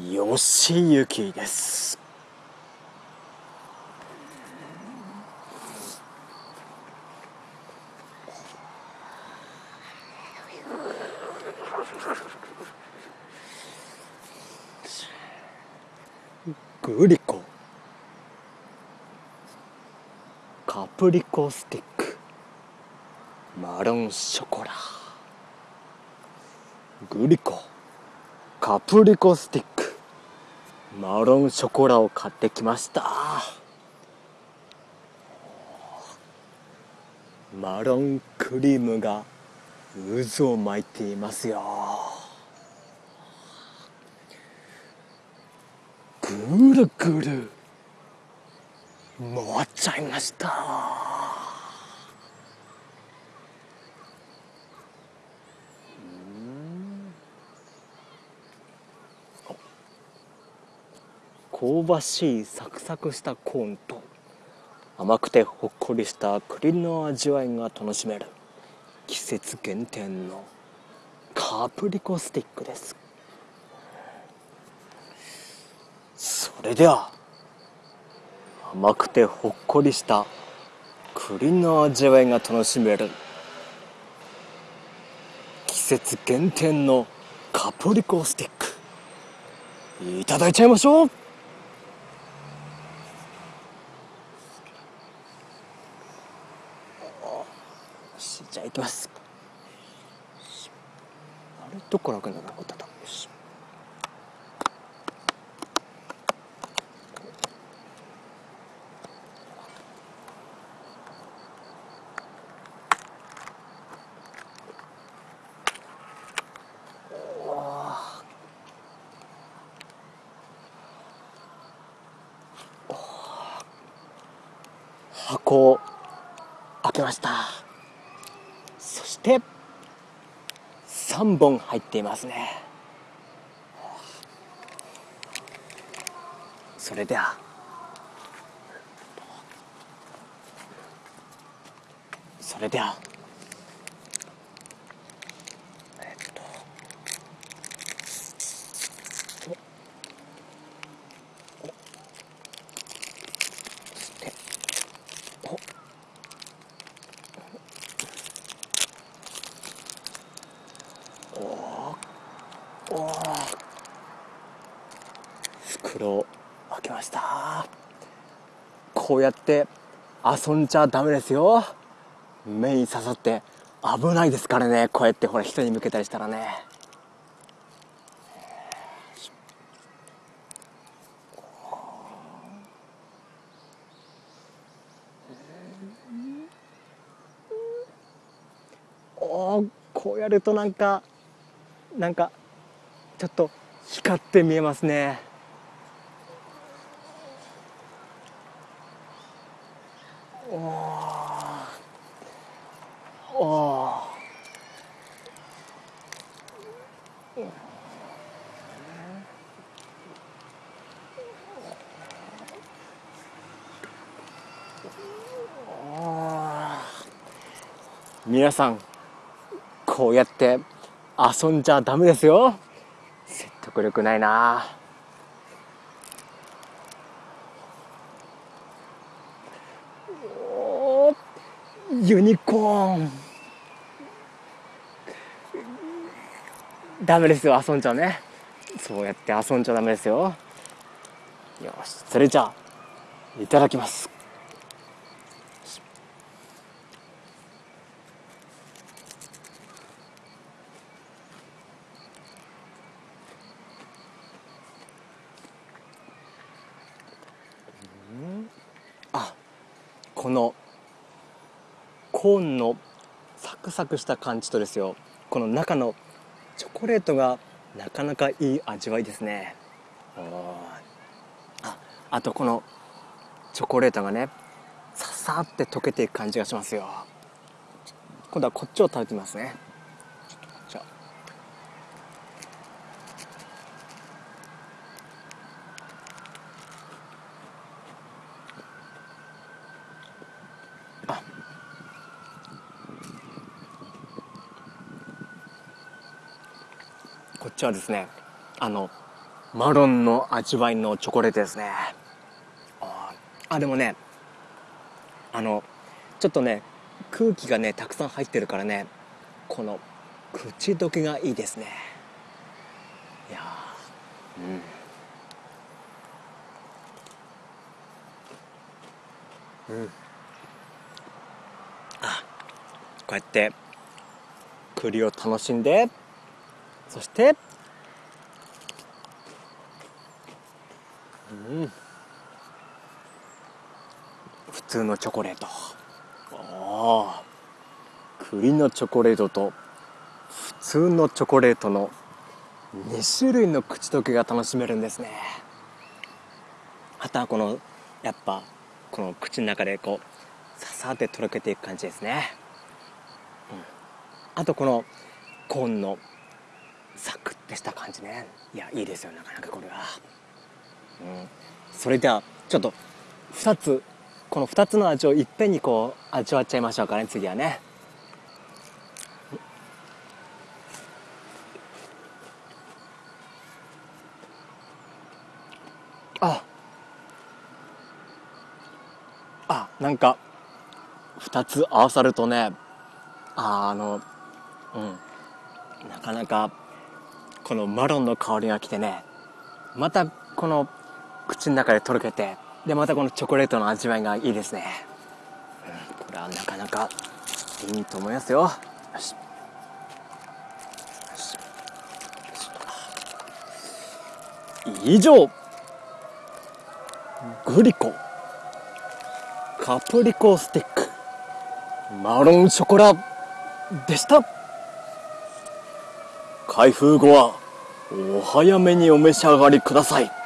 よしゆきです。グリコ。カプリコスティック。マロンショコラ。グリコ。カプリコスティック。マロンショコラを買ってきました。マロンクリームが渦を巻いていますよ。ぐるぐる回っちゃいました。香ばしいサクサクしたコーンと甘くてほっこりした栗の味わいが楽しめる季節限定のカプリコスティックです。それでは甘くてほっこりした栗の味わいが楽しめる季節限定のカプリコスティックいただいちゃいましょう。じゃあいきます。あれどこ楽になったこと。だよし箱を開けました。して3本入っていますね。それでは。それではえっとそしておおー開けました。こうやって遊んじゃダメですよ。目に刺さって危ないですからね。こうやってほら人に向けたりしたらね。おこうやるとなんかなんかちょっと光って見えますね。おー。お皆さんこうやって遊んじゃダメですよ。説得力ないなおーユニコーン。ダメですよ遊んじゃね。そうやって遊んじゃダメですよ。よしそれじゃあいただきます。あこのコーンのサクサクした感じとですよこの中のチョコレートがなかなかいい味わいですね。ああとこのチョコレートがねささって溶けていく感じがしますよ。今度はこっちを食べてみますね。じゃああこっちはですねあのマロンの味わいのチョコレートですね。あでもねあのちょっとね空気がねたくさん入ってるからねこの口どけがいいですね。いやうん。うん。あこうやって栗を楽しんで。そして。うん。普通のチョコレート。ああ。栗のチョコレートと。普通のチョコレートの。2種類の口どけが楽しめるんですね。あとはこのやっぱこの口の中でこうささってとろけていく感じですね、うん、あとこのコーンのした感じね。いやいいですよなかなかこれは、うん、それではちょっと2つこの2つの味をいっぺんにこう味わっちゃいましょうかね次はね。あ。あなんか2つ合わさるとねああのうん。なかなかこのマロンの香りがきてねまたこの口の中でとろけてでまたこのチョコレートの味わいがいいですね、うん、これはなかなかいいと思いますよ。よし。以上グリコカプリコスティックマロンショコラでした。開封後はお早めにお召し上がりください。